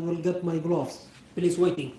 I will get my gloves. Please waiting.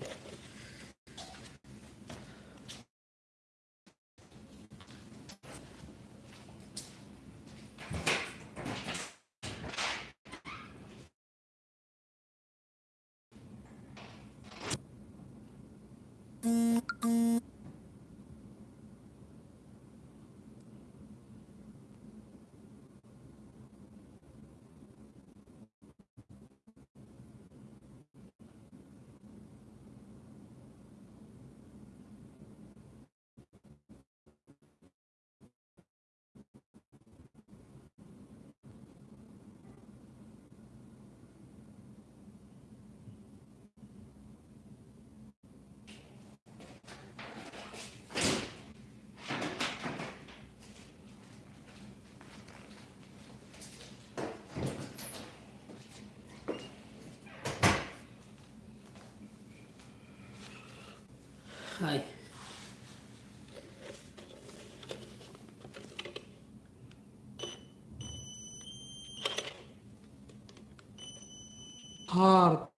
Hard,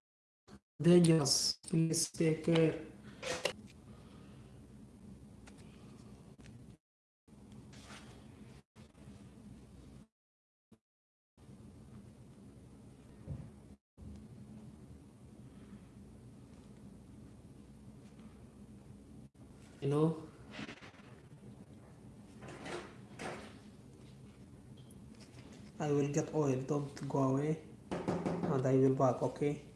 dangerous. Please take care. You know. I will get oil. Don't go away, and I will back. Okay.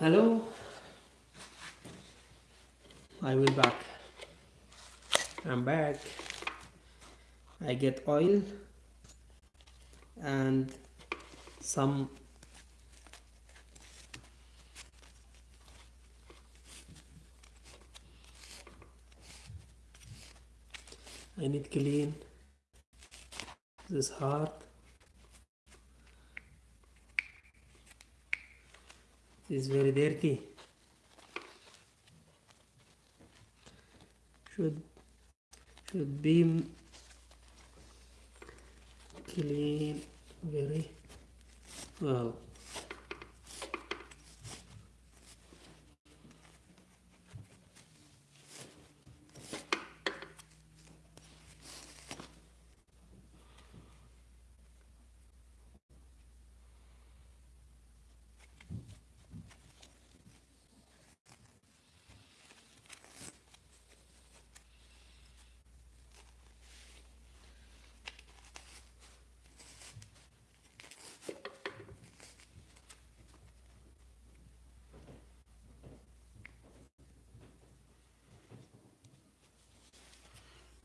Hello? I will back. I'm back. I get oil and some I need clean this heart is very dirty should should be clean very well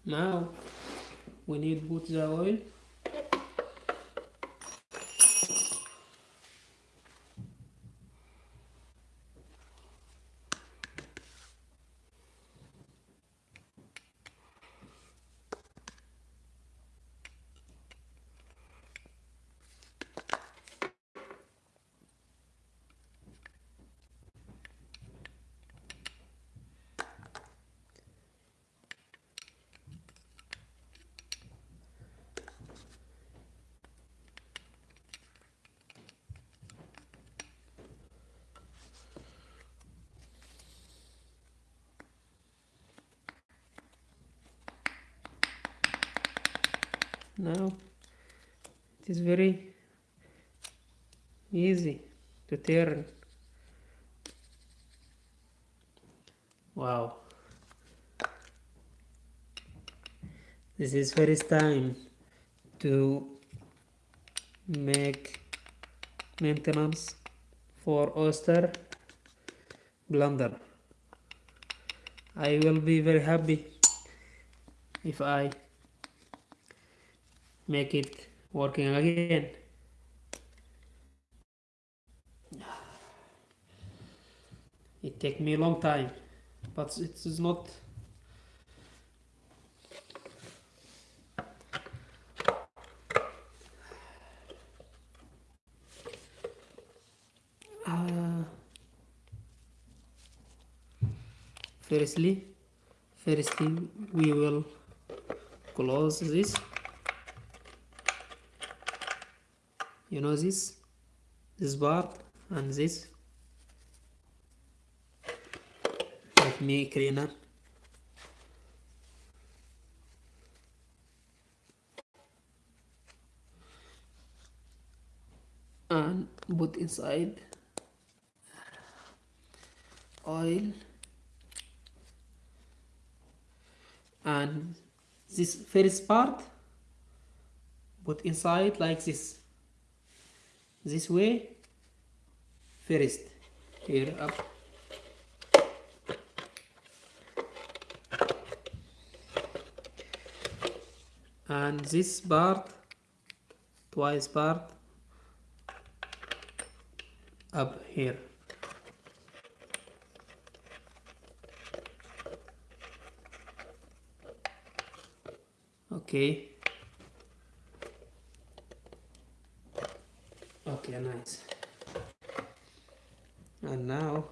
now we need now it is very easy to turn. Wow. This is first time to make maintenance for Oster blender. I will be very happy if I make it working again. It take me a long time but it is not uh, firstly firstly we will close this you know this? This part and this. Let me cleaner and put inside oil. And this first part put inside like this this way. First here up. And this part twice part up here. Okay okay nice. And now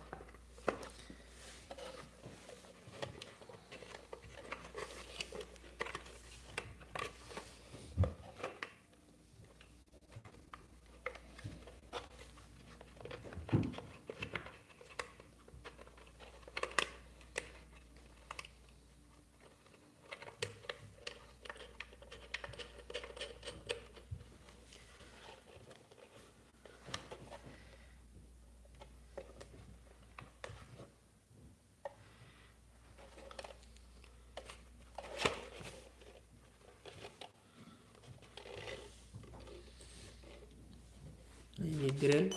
I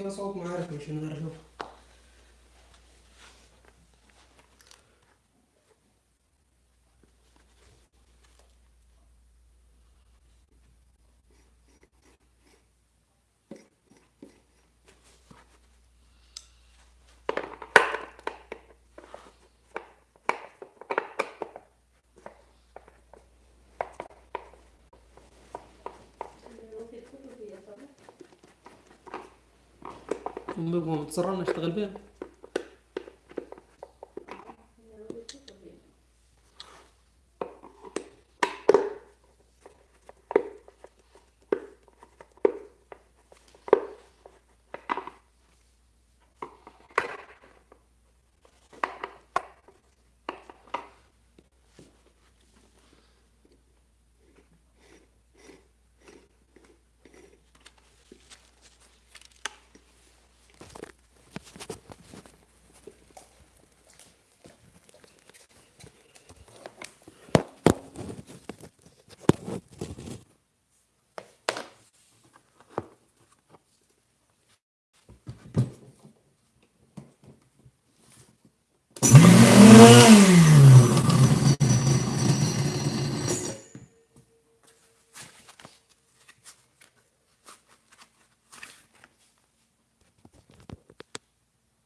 finançal alguma área, continuar, não. ونبغيو نتصرى نشتغل بها